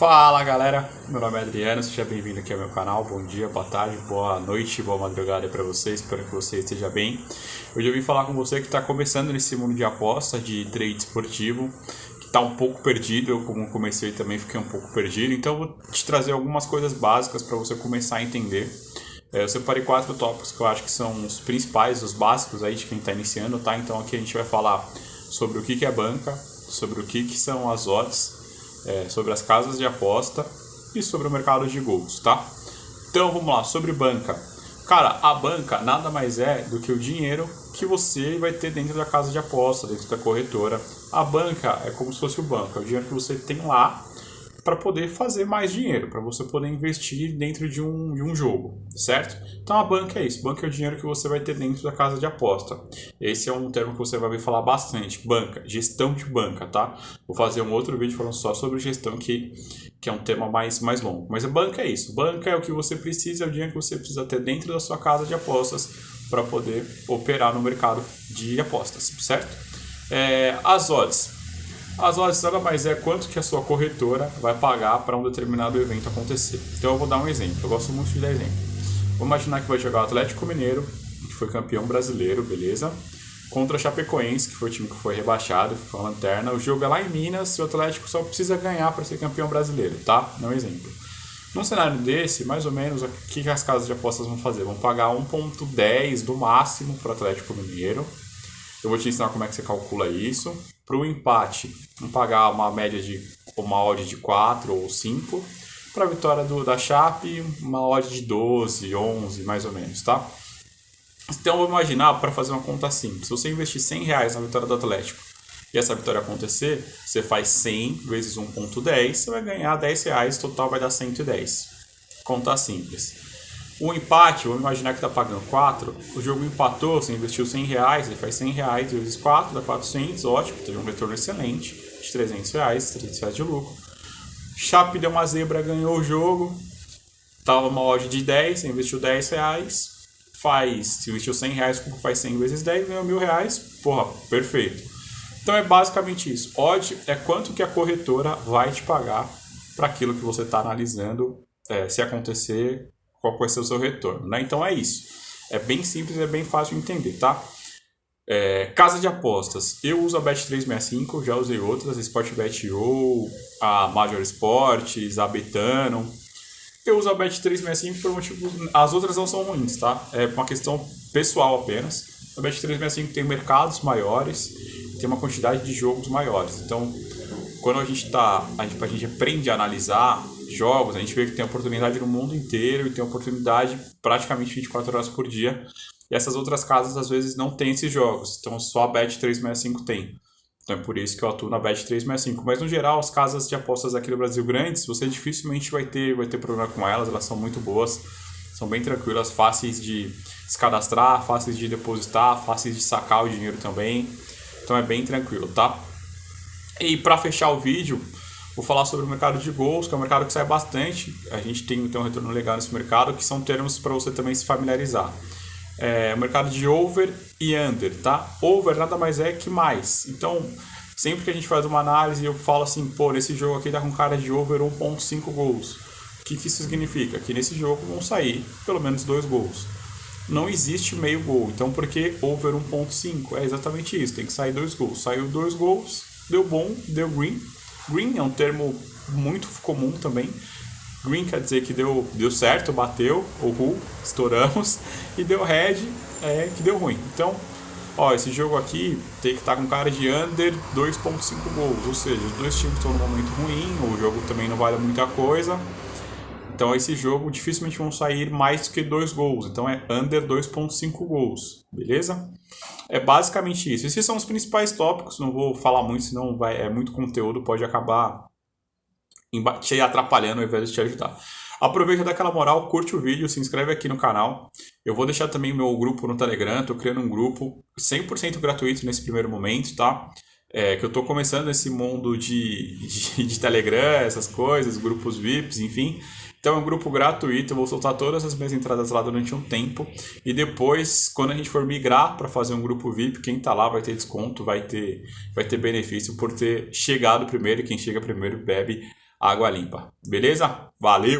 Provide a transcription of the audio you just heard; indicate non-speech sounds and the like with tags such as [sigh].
Fala galera, meu nome é Adriano, seja bem-vindo aqui ao meu canal. Bom dia, boa tarde, boa noite, boa madrugada para vocês. Espero que você esteja bem. Hoje eu vim falar com você que está começando nesse mundo de aposta, de trade esportivo, que está um pouco perdido. Eu, como comecei, também fiquei um pouco perdido. Então, eu vou te trazer algumas coisas básicas para você começar a entender. É, eu separei quatro tópicos que eu acho que são os principais, os básicos aí de quem está iniciando, tá? Então, aqui a gente vai falar sobre o que é banca, sobre o que são as odds é, sobre as casas de aposta e sobre o mercado de gols, tá? Então vamos lá, sobre banca. Cara, a banca nada mais é do que o dinheiro que você vai ter dentro da casa de aposta, dentro da corretora. A banca é como se fosse o banco, é o dinheiro que você tem lá para poder fazer mais dinheiro, para você poder investir dentro de um, de um jogo, certo? Então a banca é isso, banca é o dinheiro que você vai ter dentro da casa de aposta. Esse é um termo que você vai ver falar bastante, banca, gestão de banca, tá? Vou fazer um outro vídeo falando só sobre gestão que, que é um tema mais, mais longo. Mas a banca é isso, banca é o que você precisa, é o dinheiro que você precisa ter dentro da sua casa de apostas para poder operar no mercado de apostas, certo? É, as odds, as odds nada mais é quanto que a sua corretora vai pagar para um determinado evento acontecer. Então eu vou dar um exemplo, eu gosto muito de dar exemplo. Vamos imaginar que vai jogar o Atlético Mineiro, que foi campeão brasileiro, beleza? Contra o Chapecoense, que foi o time que foi rebaixado, ficou a lanterna. O jogo é lá em Minas e o Atlético só precisa ganhar para ser campeão brasileiro, tá? É um exemplo. Num cenário desse, mais ou menos, o que as casas de apostas vão fazer? Vão pagar 1,10 do máximo para o Atlético Mineiro. Eu vou te ensinar como é que você calcula isso. Para o empate, vamos pagar uma média de uma odd de 4 ou 5. Para a vitória do, da Chape, uma odd de 12, 11, mais ou menos, tá? Então, vou imaginar, para fazer uma conta simples, se você investir 100 reais na vitória do Atlético e essa vitória acontecer, você faz 100 vezes 1.10, você vai ganhar 10 reais, total vai dar 110. Conta simples. O empate, vamos imaginar que está pagando 4, o jogo empatou, você investiu 100 reais, ele faz 100 reais vezes 4, dá 400, ótimo, teve um retorno excelente, de 300 reais, 300 reais de lucro. Chape deu uma zebra, ganhou o jogo, estava uma odd de 10, você investiu 10 reais, faz, se investiu 100 reais, faz 100 vezes 10, ganhou mil reais, porra, perfeito. Então é basicamente isso. Odd é quanto que a corretora vai te pagar para aquilo que você está analisando, é, se acontecer qual vai ser o seu retorno. Né? Então é isso. É bem simples, é bem fácil de entender, tá? É, casa de apostas. Eu uso a Bet365, já usei outras, Sportbet.io, a Major Sports, a Betano. Eu uso a Bet365 por motivos... As outras não são ruins, tá? É uma questão pessoal apenas. A Bet365 tem mercados maiores, tem uma quantidade de jogos maiores. Então, quando a gente tá, a gente, a gente aprende a analisar jogos, a gente vê que tem oportunidade no mundo inteiro e tem oportunidade praticamente 24 horas por dia. E essas outras casas às vezes não têm esses jogos, então só a Bet 365 tem. Então é por isso que eu atuo na Bet 365. Mas no geral, as casas de apostas aqui no Brasil grandes, você dificilmente vai ter, vai ter problema com elas, elas são muito boas, são bem tranquilas, fáceis de se cadastrar, fáceis de depositar, fáceis de sacar o dinheiro também. Então é bem tranquilo, tá? E para fechar o vídeo, Vou falar sobre o mercado de gols, que é um mercado que sai bastante. A gente tem, tem um retorno legal nesse mercado, que são termos para você também se familiarizar. É, o mercado de over e under, tá? Over nada mais é que mais. Então, sempre que a gente faz uma análise, eu falo assim, pô, nesse jogo aqui tá com cara de over 1.5 gols. O que, que isso significa? Que nesse jogo vão sair pelo menos dois gols. Não existe meio gol. Então, por que over 1.5? É exatamente isso. Tem que sair dois gols. Saiu dois gols, deu bom, deu green, Green é um termo muito comum também. Green quer dizer que deu, deu certo, bateu, uhul, estouramos. [laughs] E deu red, é que deu ruim. Então, ó, esse jogo aqui tem que estar tá com cara de under 2.5 gols. Ou seja, os dois times estão num momento ruim, o jogo também não vale muita coisa. Então esse jogo dificilmente vão sair mais que dois gols. Então é under 2.5 gols, beleza? É basicamente isso. Esses são os principais tópicos. Não vou falar muito, senão vai, é muito conteúdo, pode acabar te atrapalhando ao invés de te ajudar. Aproveita daquela moral, curte o vídeo, se inscreve aqui no canal. Eu vou deixar também meu grupo no Telegram, tô criando um grupo 100% gratuito nesse primeiro momento, tá? É, que eu tô começando esse mundo de, de, de Telegram, essas coisas, grupos VIPs, enfim. Então é um grupo gratuito, eu vou soltar todas as minhas entradas lá durante um tempo e depois, quando a gente for migrar para fazer um grupo VIP, quem está lá vai ter desconto, vai ter, vai ter benefício por ter chegado primeiro e quem chega primeiro bebe água limpa. Beleza? Valeu!